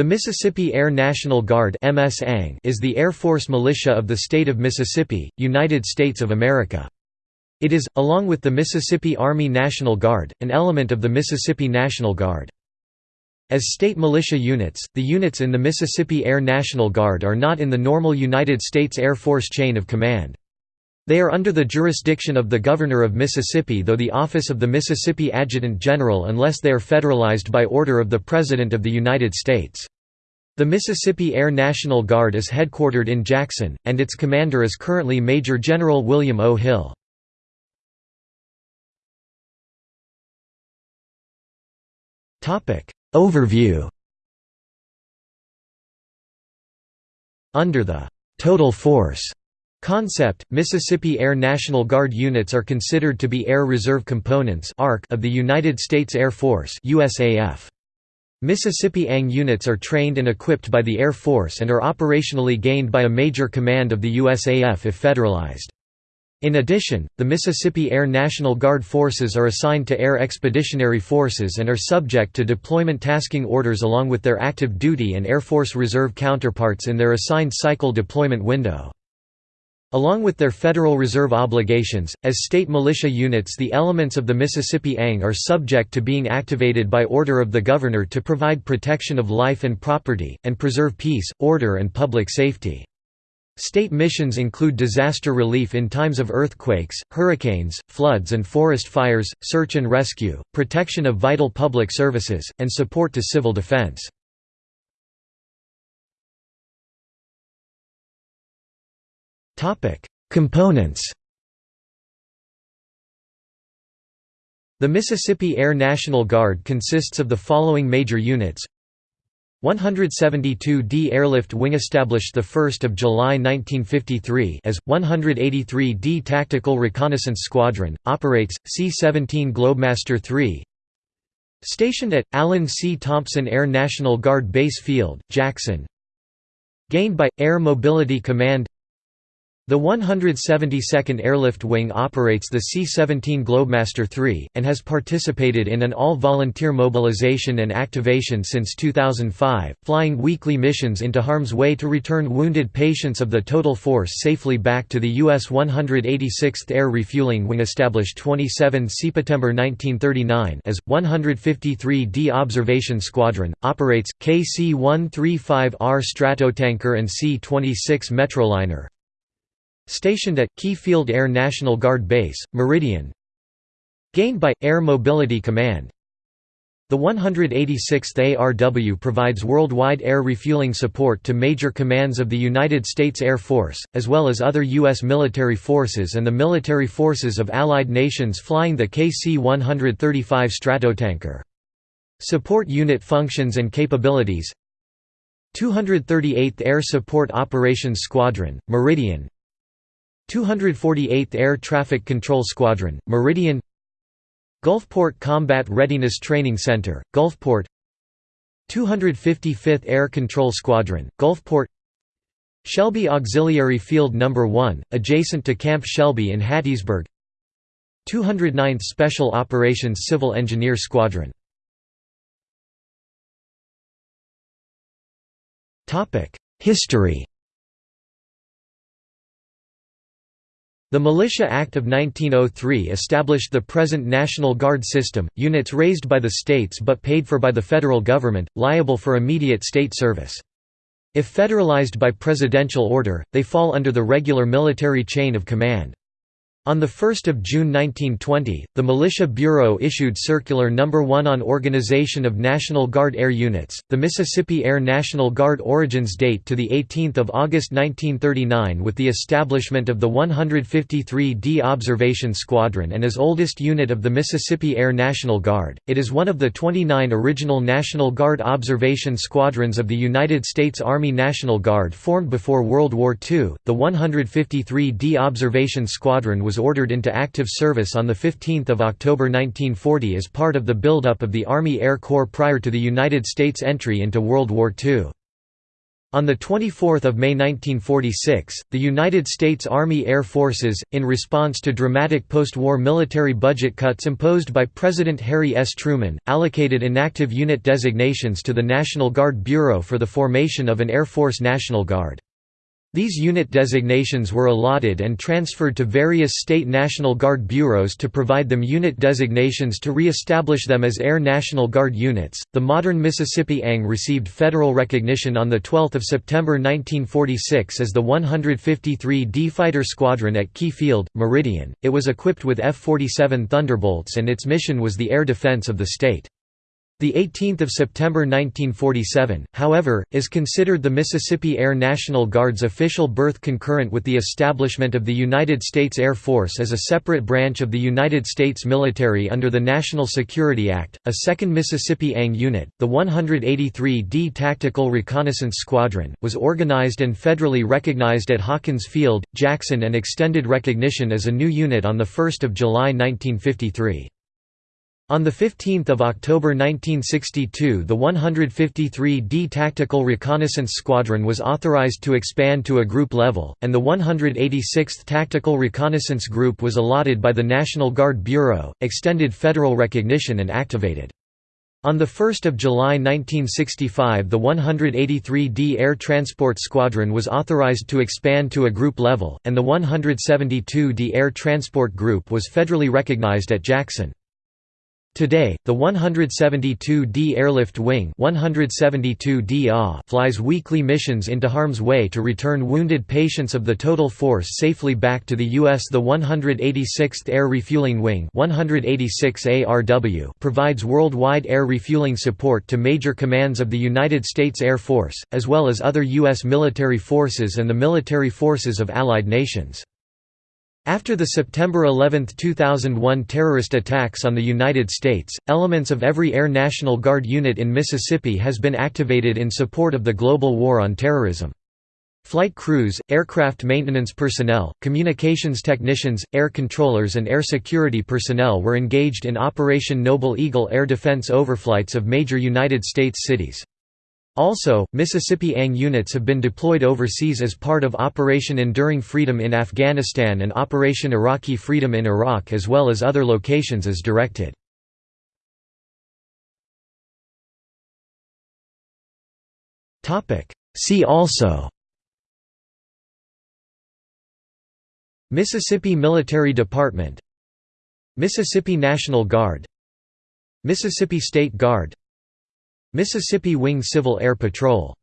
The Mississippi Air National Guard is the Air Force militia of the state of Mississippi, United States of America. It is, along with the Mississippi Army National Guard, an element of the Mississippi National Guard. As state militia units, the units in the Mississippi Air National Guard are not in the normal United States Air Force chain of command. They are under the jurisdiction of the Governor of Mississippi though the office of the Mississippi Adjutant General unless they are federalized by order of the President of the United States. The Mississippi Air National Guard is headquartered in Jackson, and its commander is currently Major General William O. Hill. Overview Under the «total force» concept, Mississippi Air National Guard units are considered to be Air Reserve Components of the United States Air Force. Mississippi ANG units are trained and equipped by the Air Force and are operationally gained by a major command of the USAF if federalized. In addition, the Mississippi Air National Guard forces are assigned to Air Expeditionary Forces and are subject to deployment tasking orders along with their active duty and Air Force Reserve counterparts in their assigned cycle deployment window. Along with their Federal Reserve obligations, as state militia units the elements of the Mississippi ANG are subject to being activated by order of the Governor to provide protection of life and property, and preserve peace, order and public safety. State missions include disaster relief in times of earthquakes, hurricanes, floods and forest fires, search and rescue, protection of vital public services, and support to civil defense. Components The Mississippi Air National Guard consists of the following major units. 172d Airlift Wing established 1 July 1953 as, 183d Tactical Reconnaissance Squadron, operates, C-17 Globemaster III Stationed at, Allen C. Thompson Air National Guard Base Field, Jackson. Gained by, Air Mobility Command the 172nd Airlift Wing operates the C-17 Globemaster III, and has participated in an all-volunteer mobilization and activation since 2005, flying weekly missions into harm's way to return wounded patients of the total force safely back to the U.S. 186th Air Refueling Wing established 27 September 1939 as, 153d Observation Squadron, operates, KC-135R Stratotanker and C-26 Metroliner, Stationed at, Key Field Air National Guard Base, Meridian Gained by, Air Mobility Command The 186th ARW provides worldwide air refueling support to major commands of the United States Air Force, as well as other U.S. military forces and the military forces of allied nations flying the KC-135 Stratotanker. Support unit functions and capabilities 238th Air Support Operations Squadron, Meridian 248th Air Traffic Control Squadron, Meridian Gulfport Combat Readiness Training Center, Gulfport 255th Air Control Squadron, Gulfport Shelby Auxiliary Field No. 1, adjacent to Camp Shelby in Hattiesburg 209th Special Operations Civil Engineer Squadron History The Militia Act of 1903 established the present National Guard system, units raised by the states but paid for by the federal government, liable for immediate state service. If federalized by presidential order, they fall under the regular military chain of command. On 1 June 1920, the Militia Bureau issued Circular No. 1 on Organization of National Guard Air Units. The Mississippi Air National Guard origins date to 18 August 1939 with the establishment of the 153d Observation Squadron and as oldest unit of the Mississippi Air National Guard, it is one of the 29 original National Guard observation squadrons of the United States Army National Guard formed before World War II. The 153d Observation Squadron was was ordered into active service on 15 October 1940 as part of the buildup of the Army Air Corps prior to the United States entry into World War II. On 24 May 1946, the United States Army Air Forces, in response to dramatic post-war military budget cuts imposed by President Harry S. Truman, allocated inactive unit designations to the National Guard Bureau for the formation of an Air Force National Guard. These unit designations were allotted and transferred to various state National Guard bureaus to provide them unit designations to re-establish them as Air National Guard units. The modern Mississippi ANG received federal recognition on the 12th of September 1946 as the 153d Fighter Squadron at Key Field, Meridian. It was equipped with F-47 Thunderbolts and its mission was the air defense of the state. The 18th of September 1947, however, is considered the Mississippi Air National Guard's official birth concurrent with the establishment of the United States Air Force as a separate branch of the United States military under the National Security Act. A second Mississippi ANG unit, the 183d Tactical Reconnaissance Squadron, was organized and federally recognized at Hawkins Field, Jackson and extended recognition as a new unit on 1 July 1953. On 15 October 1962 the 153d Tactical Reconnaissance Squadron was authorized to expand to a group level, and the 186th Tactical Reconnaissance Group was allotted by the National Guard Bureau, extended federal recognition and activated. On 1 July 1965 the 183d Air Transport Squadron was authorized to expand to a group level, and the 172d Air Transport Group was federally recognized at Jackson. Today, the 172d Airlift Wing 172 flies weekly missions into harm's way to return wounded patients of the total force safely back to the U.S. The 186th Air Refueling Wing 186 ARW provides worldwide air refueling support to major commands of the United States Air Force, as well as other U.S. military forces and the military forces of allied nations. After the September 11, 2001 terrorist attacks on the United States, elements of every Air National Guard unit in Mississippi has been activated in support of the global war on terrorism. Flight crews, aircraft maintenance personnel, communications technicians, air controllers and air security personnel were engaged in Operation Noble Eagle air defense overflights of major United States cities. Also, Mississippi ANG units have been deployed overseas as part of Operation Enduring Freedom in Afghanistan and Operation Iraqi Freedom in Iraq as well as other locations as directed. See also Mississippi Military Department Mississippi National Guard Mississippi State Guard Mississippi Wing Civil Air Patrol